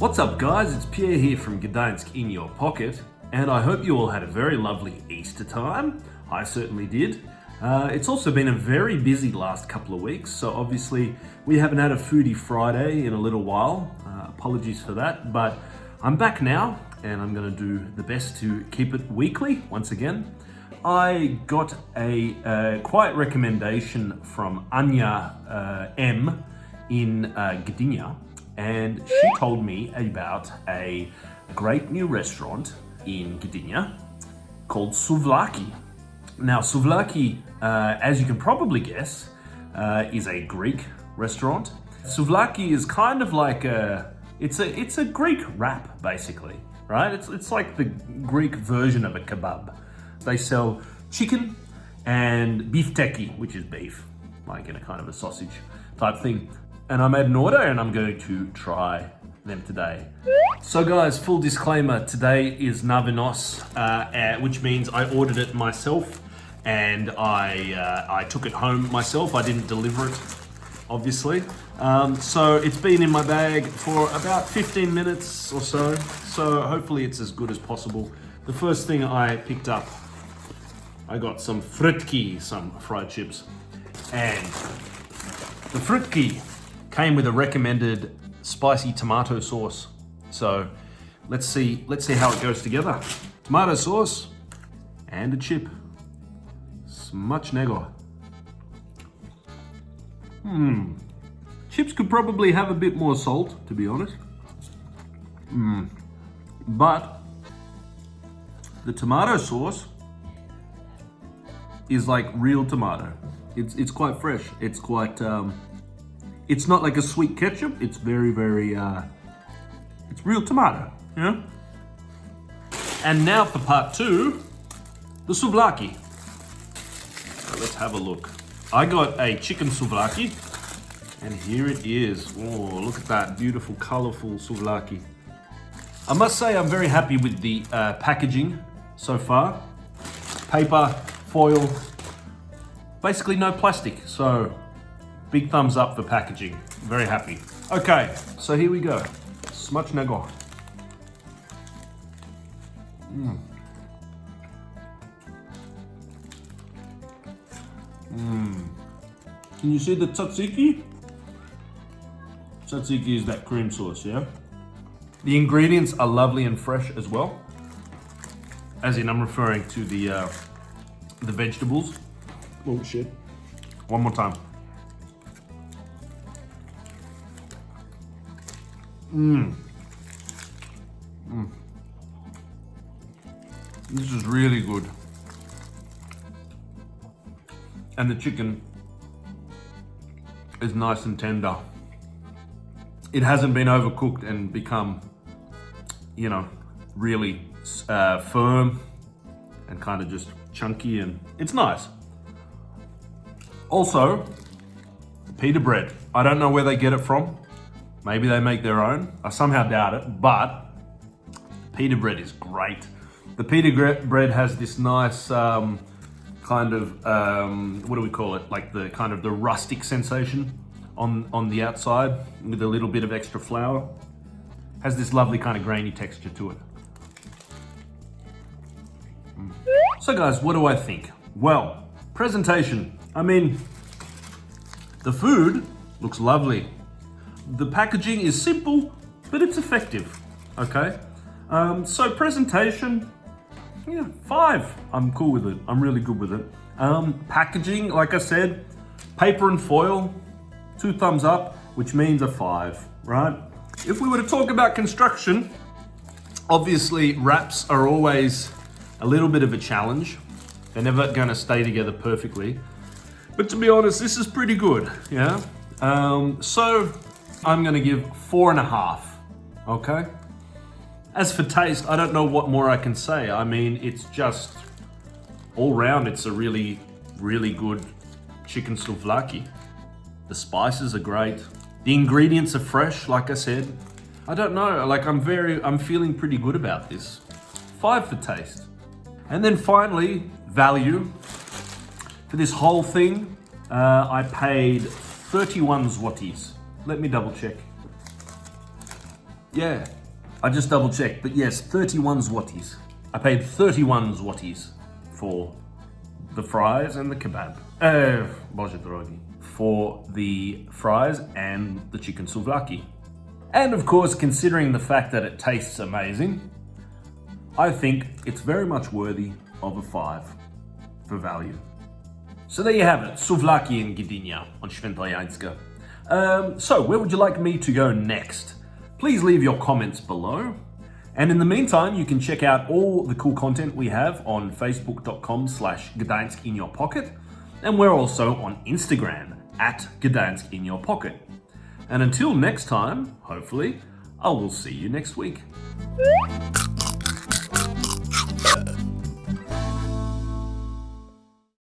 What's up guys, it's Pierre here from Gdansk in your pocket and I hope you all had a very lovely Easter time. I certainly did. Uh, it's also been a very busy last couple of weeks, so obviously we haven't had a Foodie Friday in a little while. Uh, apologies for that, but I'm back now and I'm gonna do the best to keep it weekly once again. I got a uh, quiet recommendation from Anya uh, M in uh, Gdynia and she told me about a great new restaurant in Gdynia called Souvlaki. Now, Souvlaki, uh, as you can probably guess, uh, is a Greek restaurant. Souvlaki is kind of like a, it's a, it's a Greek wrap, basically, right? It's, it's like the Greek version of a kebab. They sell chicken and bifteki, which is beef, like in a kind of a sausage type thing and I made an order and I'm going to try them today. So guys, full disclaimer, today is na wynos, uh, which means I ordered it myself and I, uh, I took it home myself. I didn't deliver it, obviously. Um, so it's been in my bag for about 15 minutes or so. So hopefully it's as good as possible. The first thing I picked up, I got some frytki, some fried chips. And the frytki came with a recommended spicy tomato sauce. So let's see, let's see how it goes together. Tomato sauce and a chip. Smacznego. Hmm. Chips could probably have a bit more salt, to be honest. Hmm. But the tomato sauce is like real tomato. It's, it's quite fresh. It's quite, um, it's not like a sweet ketchup. It's very, very, uh, it's real tomato, you know? And now for part two, the souvlaki. So let's have a look. I got a chicken souvlaki, and here it is. Oh, look at that beautiful, colorful souvlaki. I must say I'm very happy with the uh, packaging so far. Paper, foil, basically no plastic. So Big thumbs up for packaging. Very happy. Okay, so here we go. Smacznego. Mmm. Mmm. Can you see the tzatziki? Tzatziki is that cream sauce, yeah? The ingredients are lovely and fresh as well. As in, I'm referring to the uh, the vegetables. Oh shit. One more time. Mmm. Mm. This is really good. And the chicken is nice and tender. It hasn't been overcooked and become, you know, really uh, firm and kind of just chunky and it's nice. Also, pita bread. I don't know where they get it from. Maybe they make their own. I somehow doubt it, but pita bread is great. The pita bread has this nice um, kind of, um, what do we call it? Like the kind of the rustic sensation on, on the outside with a little bit of extra flour. Has this lovely kind of grainy texture to it. Mm. So guys, what do I think? Well, presentation. I mean, the food looks lovely. The packaging is simple, but it's effective, okay? Um, so presentation, yeah, five. I'm cool with it. I'm really good with it. Um, packaging, like I said, paper and foil, two thumbs up, which means a five, right? If we were to talk about construction, obviously wraps are always a little bit of a challenge. They're never gonna stay together perfectly. But to be honest, this is pretty good, yeah? Um, so I'm gonna give four and a half, okay? As for taste, I don't know what more I can say. I mean, it's just, all round, it's a really, really good chicken souvlaki. The spices are great. The ingredients are fresh, like I said. I don't know, like I'm very, I'm feeling pretty good about this. Five for taste. And then finally, value. For this whole thing, uh, I paid 31 zlotys. Let me double check. Yeah, I just double checked, but yes, 31 zlotys. I paid 31 zlotys for the fries and the kebab. Eh, Boże drogi. For the fries and the chicken souvlaki. And of course, considering the fact that it tastes amazing, I think it's very much worthy of a five for value. So there you have it, souvlaki in Gdynia on Świętojańska. Um, so where would you like me to go next? Please leave your comments below. And in the meantime, you can check out all the cool content we have on facebook.com slash Gdańsk in your pocket. And we're also on Instagram at Gdańsk in your pocket. And until next time, hopefully, I will see you next week.